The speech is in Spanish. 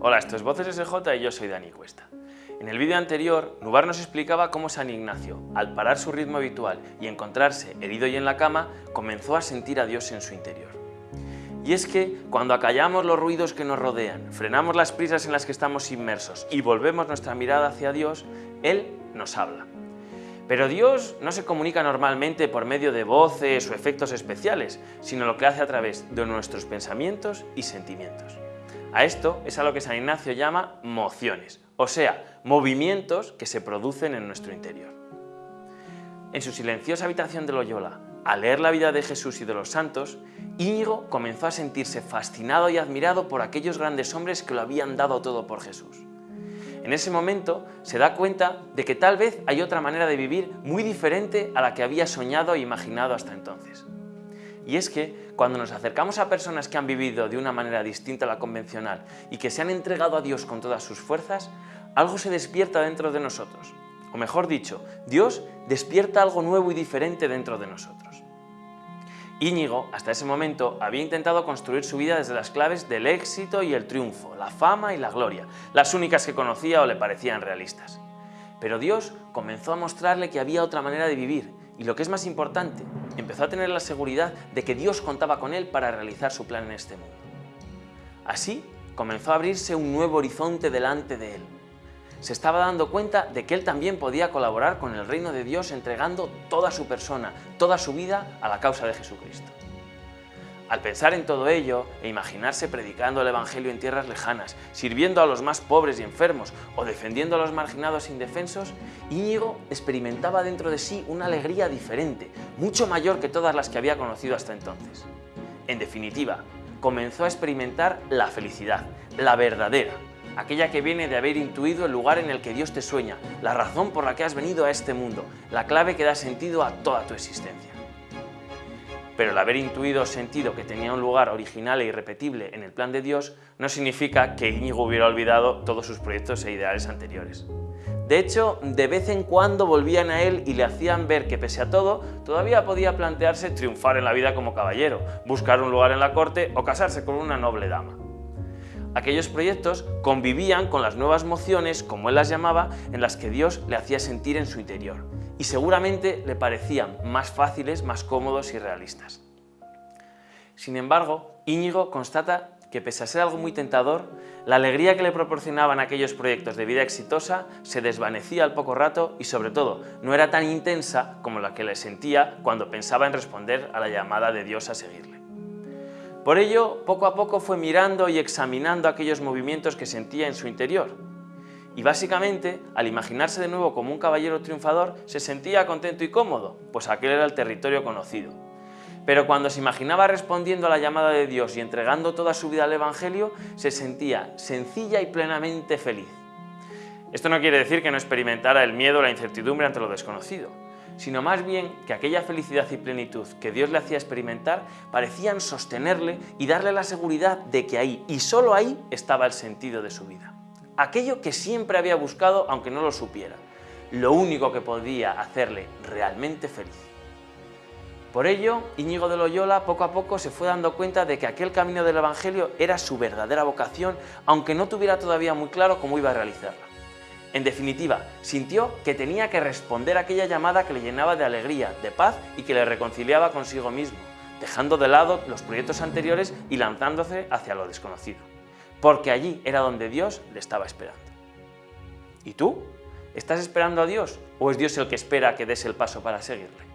Hola, esto es Voces SJ y yo soy Dani Cuesta. En el vídeo anterior, Nubar nos explicaba cómo San Ignacio, al parar su ritmo habitual y encontrarse herido y en la cama, comenzó a sentir a Dios en su interior. Y es que cuando acallamos los ruidos que nos rodean, frenamos las prisas en las que estamos inmersos y volvemos nuestra mirada hacia Dios, Él nos habla. Pero Dios no se comunica normalmente por medio de voces o efectos especiales, sino lo que hace a través de nuestros pensamientos y sentimientos. A esto es a lo que San Ignacio llama mociones, o sea, movimientos que se producen en nuestro interior. En su silenciosa habitación de Loyola, al leer la vida de Jesús y de los santos, Íñigo comenzó a sentirse fascinado y admirado por aquellos grandes hombres que lo habían dado todo por Jesús. En ese momento se da cuenta de que tal vez hay otra manera de vivir muy diferente a la que había soñado e imaginado hasta entonces. Y es que cuando nos acercamos a personas que han vivido de una manera distinta a la convencional y que se han entregado a Dios con todas sus fuerzas, algo se despierta dentro de nosotros. O mejor dicho, Dios despierta algo nuevo y diferente dentro de nosotros. Íñigo, hasta ese momento, había intentado construir su vida desde las claves del éxito y el triunfo, la fama y la gloria, las únicas que conocía o le parecían realistas. Pero Dios comenzó a mostrarle que había otra manera de vivir y lo que es más importante, empezó a tener la seguridad de que Dios contaba con él para realizar su plan en este mundo. Así comenzó a abrirse un nuevo horizonte delante de él. Se estaba dando cuenta de que él también podía colaborar con el reino de Dios entregando toda su persona, toda su vida a la causa de Jesucristo. Al pensar en todo ello e imaginarse predicando el Evangelio en tierras lejanas, sirviendo a los más pobres y enfermos o defendiendo a los marginados e indefensos, Íñigo experimentaba dentro de sí una alegría diferente, mucho mayor que todas las que había conocido hasta entonces. En definitiva, comenzó a experimentar la felicidad, la verdadera, aquella que viene de haber intuido el lugar en el que Dios te sueña, la razón por la que has venido a este mundo, la clave que da sentido a toda tu existencia pero el haber intuido o sentido que tenía un lugar original e irrepetible en el plan de Dios no significa que Íñigo hubiera olvidado todos sus proyectos e ideales anteriores. De hecho, de vez en cuando volvían a él y le hacían ver que pese a todo, todavía podía plantearse triunfar en la vida como caballero, buscar un lugar en la corte o casarse con una noble dama. Aquellos proyectos convivían con las nuevas mociones, como él las llamaba, en las que Dios le hacía sentir en su interior y seguramente le parecían más fáciles, más cómodos y realistas. Sin embargo, Íñigo constata que pese a ser algo muy tentador, la alegría que le proporcionaban aquellos proyectos de vida exitosa se desvanecía al poco rato y sobre todo no era tan intensa como la que le sentía cuando pensaba en responder a la llamada de Dios a seguirle. Por ello, poco a poco fue mirando y examinando aquellos movimientos que sentía en su interior y básicamente, al imaginarse de nuevo como un caballero triunfador, se sentía contento y cómodo, pues aquel era el territorio conocido. Pero cuando se imaginaba respondiendo a la llamada de Dios y entregando toda su vida al Evangelio, se sentía sencilla y plenamente feliz. Esto no quiere decir que no experimentara el miedo o la incertidumbre ante lo desconocido, sino más bien que aquella felicidad y plenitud que Dios le hacía experimentar parecían sostenerle y darle la seguridad de que ahí, y solo ahí, estaba el sentido de su vida aquello que siempre había buscado aunque no lo supiera, lo único que podía hacerle realmente feliz. Por ello, Íñigo de Loyola poco a poco se fue dando cuenta de que aquel camino del Evangelio era su verdadera vocación, aunque no tuviera todavía muy claro cómo iba a realizarla. En definitiva, sintió que tenía que responder a aquella llamada que le llenaba de alegría, de paz y que le reconciliaba consigo mismo, dejando de lado los proyectos anteriores y lanzándose hacia lo desconocido porque allí era donde Dios le estaba esperando. ¿Y tú? ¿Estás esperando a Dios o es Dios el que espera que des el paso para seguirle?